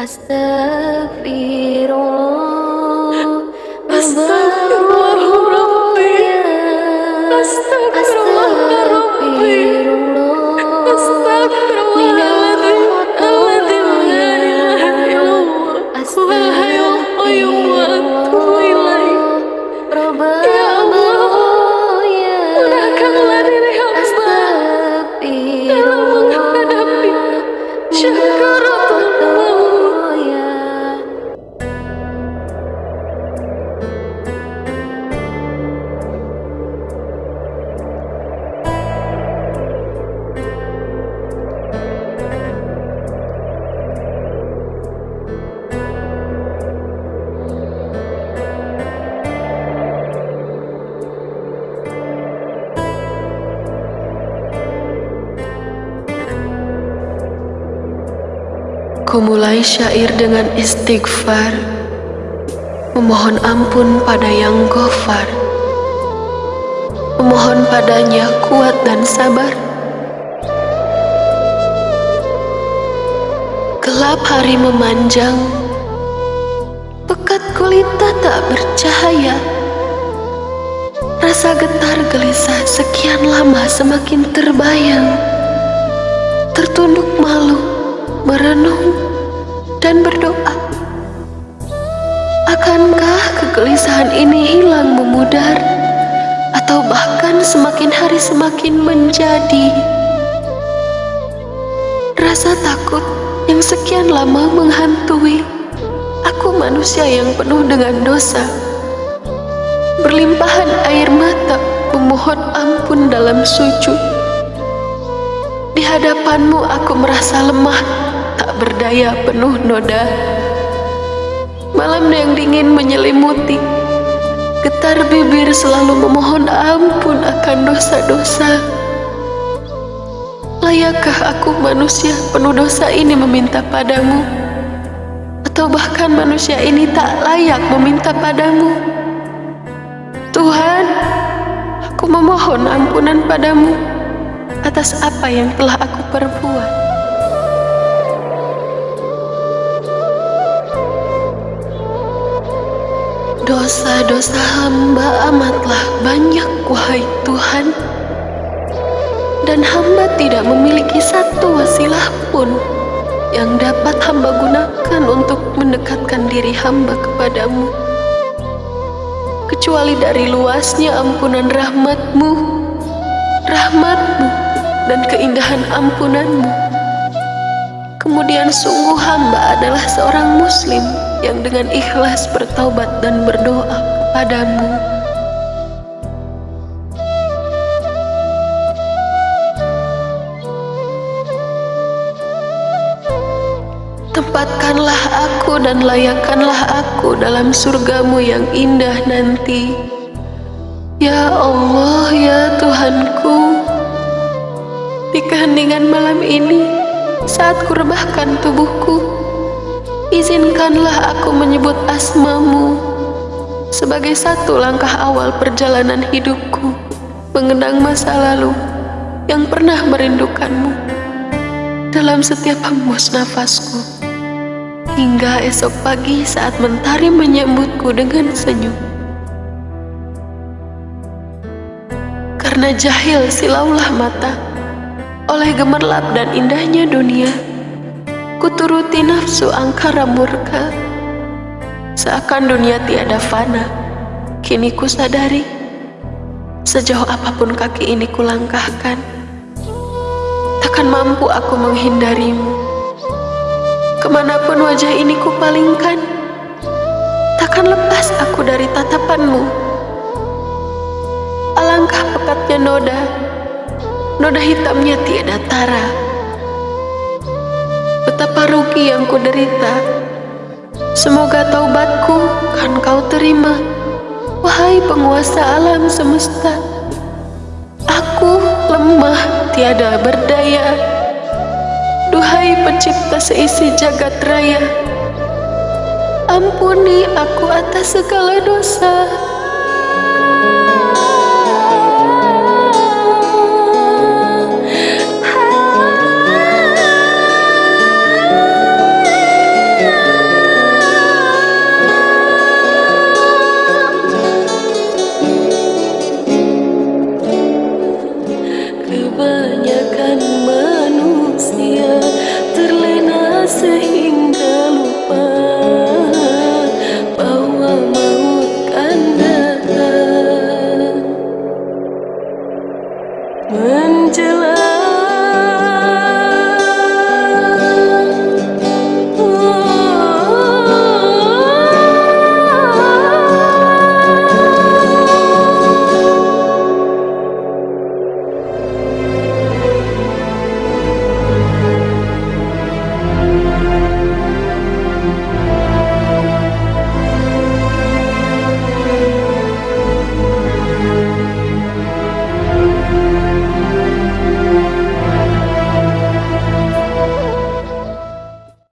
أستغفر الله. Kumulai syair dengan istighfar. Memohon ampun pada yang gofar Memohon padanya kuat dan sabar. Gelap hari memanjang. Pekat gulita tak bercahaya. Rasa getar gelisah sekian lama semakin terbayang. Tertunduk malu merenung dan berdoa. Akankah kegelisahan ini hilang memudar atau bahkan semakin hari semakin menjadi rasa takut yang sekian lama menghantui aku manusia yang penuh dengan dosa berlimpahan air mata memohon ampun dalam sujud di hadapanmu aku merasa lemah tak berdaya penuh noda Malam yang dingin menyelimuti Getar bibir selalu memohon ampun akan dosa-dosa Layakkah aku manusia penuh dosa ini meminta padamu? Atau bahkan manusia ini tak layak meminta padamu? Tuhan, aku memohon ampunan padamu atas apa yang telah aku perbuat. Dosa-dosa hamba amatlah banyak, wahai Tuhan. Dan hamba tidak memiliki satu wasilah pun yang dapat hamba gunakan untuk mendekatkan diri hamba kepadamu. Kecuali dari luasnya ampunan rahmatmu, rahmatmu, dan keindahan ampunanmu. Kemudian sungguh hamba adalah seorang muslim yang dengan ikhlas bertaubat dan berdoa kepadamu. Tempatkanlah aku dan layakkanlah aku dalam surgamu yang indah nanti. Ya Allah, ya Tuhanku, di keheningan malam ini, saat kurebahkan tubuhku, Izinkanlah aku menyebut asmamu sebagai satu langkah awal perjalanan hidupku mengenang masa lalu yang pernah merindukanmu dalam setiap hembus nafasku hingga esok pagi saat mentari menyambutku dengan senyum. Karena jahil silaulah mata oleh gemerlap dan indahnya dunia. Kuturuti nafsu angkara murka. Seakan dunia tiada fana Kini ku sadari. Sejauh apa pun kaki ini kulangkahkan Takkan mampu aku menghindarimu. Ke mana pun wajah ini kupalingkan Takkan lepas aku dari tatapanmu. Alangkah pekatnya noda Noda hitamnya tiada tara. Betapa rugi yang kuderita. Semoga taubatku kan kau terima. Wahai penguasa alam semesta Aku lemah tiada berdaya. Duhai pencipta seisi jagat raya Ampuni aku atas segala dosa